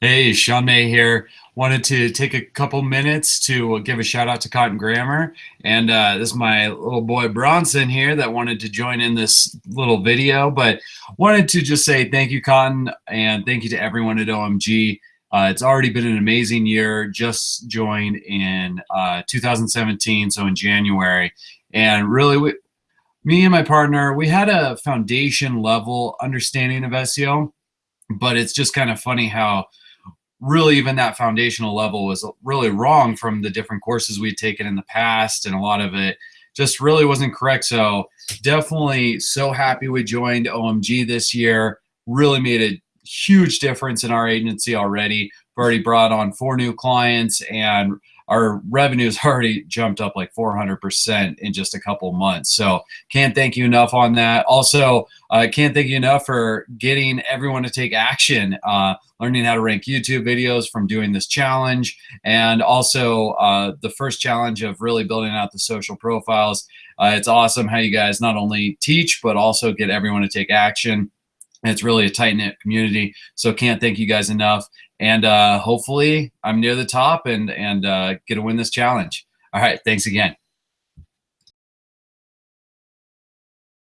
Hey, Sean May here. Wanted to take a couple minutes to give a shout out to Kotton Grammer. And uh, this is my little boy Bronson here that wanted to join in this little video, but wanted to just say thank you, Kotton, and thank you to everyone at OMG. Uh, it's already been an amazing year. Just joined in uh, 2017, so in January. And really, we, me and my partner, we had a foundation level understanding of SEO, but it's just kind of funny how really even that foundational level was really wrong from the different courses we'd taken in the past and a lot of it just really wasn't correct. So definitely so happy we joined omg this year. Really made a huge difference in our agency already. We've already brought on four new clients and our revenues already jumped up like 400% in just a couple months. So can't thank you enough on that. Also, uh, can't thank you enough for getting everyone to take action, uh, learning how to rank YouTube videos from doing this challenge, and also uh, the first challenge of really building out the social profiles. Uh, it's awesome how you guys not only teach, but also get everyone to take action. It's really a tight knit community. So can't thank you guys enough. And uh, hopefully I'm near the top and, and uh, get to win this challenge. All right. Thanks again.